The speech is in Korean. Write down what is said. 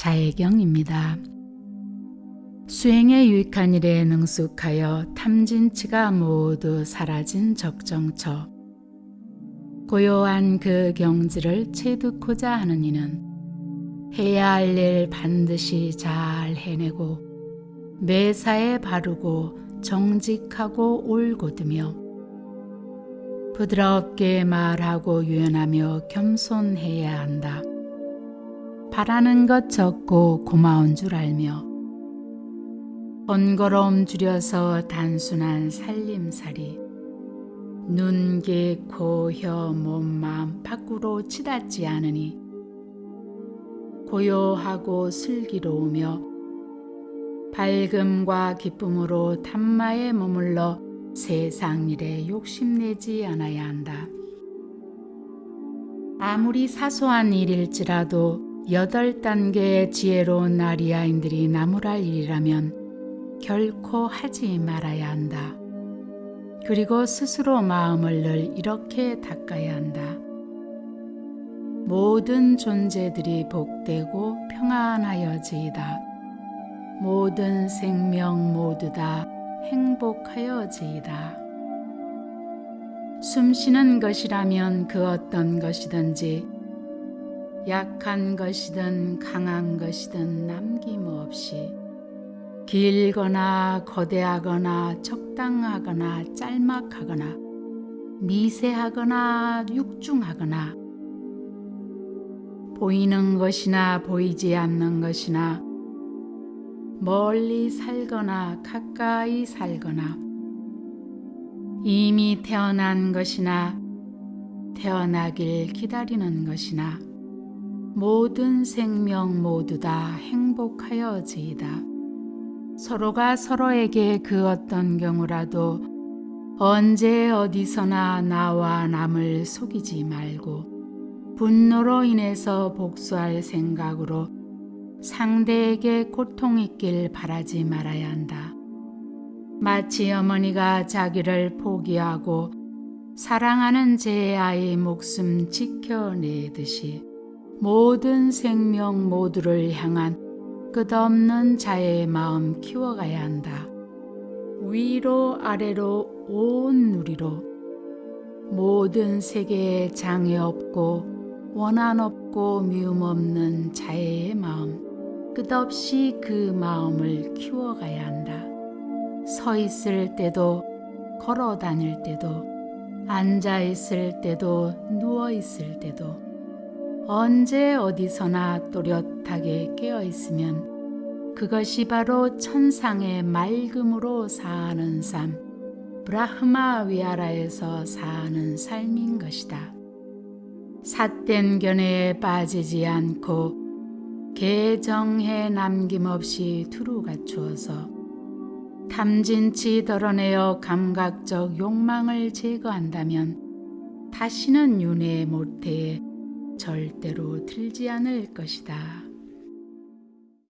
자해경입니다. 수행에 유익한 일에 능숙하여 탐진치가 모두 사라진 적정처. 고요한 그 경지를 체득고자 하는 이는 해야 할 일 반드시 잘 해내고 매사에 바르고 정직하고 올곧으며 부드럽게 말하고 유연하며 겸손해야 한다. 바라는 것 적고 고마운 줄 알며 번거로움 줄여서 단순한 살림살이 눈, 귀, 코, 혀, 몸, 마음 밖으로 치닫지 않으니 고요하고 슬기로우며 밝음과 기쁨으로 담마에 머물러 세상 일에 욕심내지 않아야 한다. 아무리 사소한 일일지라도 여덟 단계의 지혜로운 아리아인들이 나무랄 일이라면 결코 하지 말아야 한다. 그리고 스스로 마음을 늘 이렇게 닦아야 한다. 모든 존재들이 복되고 평안하여지이다. 모든 생명 모두 다 행복하여지이다. 숨쉬는 것이라면 그 어떤 것이든지 약한 것이든 강한 것이든 남김없이 길거나 거대하거나 적당하거나 짤막하거나 미세하거나 육중하거나 보이는 것이나 보이지 않는 것이나 멀리 살거나 가까이 살거나 이미 태어난 것이나 태어나길 기다리는 것이나 모든 생명 모두 다 행복하여지이다. 서로가 서로에게 그 어떤 경우라도 언제 어디서나 나와 남을 속이지 말고 분노로 인해서 복수할 생각으로 상대에게 고통 있길 바라지 말아야 한다. 마치 어머니가 자기를 포기하고 사랑하는 제 아이 목숨 지켜내듯이 모든 생명 모두를 향한 끝없는 자의 마음 키워가야 한다. 위로 아래로 온 누리로 모든 세계에 장애 없고 원한 없고 미움 없는 자의 마음 끝없이 그 마음을 키워가야 한다. 서 있을 때도 걸어 다닐 때도 앉아 있을 때도 누워 있을 때도 언제 어디서나 또렷하게 깨어 있으면 그것이 바로 천상의 맑음으로 사는 삶, 브라흐마 위아라에서 사는 삶인 것이다. 삿된 견해에 빠지지 않고 개정해 남김없이 두루 갖추어서 탐진치 덜어내어 감각적 욕망을 제거한다면 다시는 윤회 모태에 절대로 들지 않을 것이다.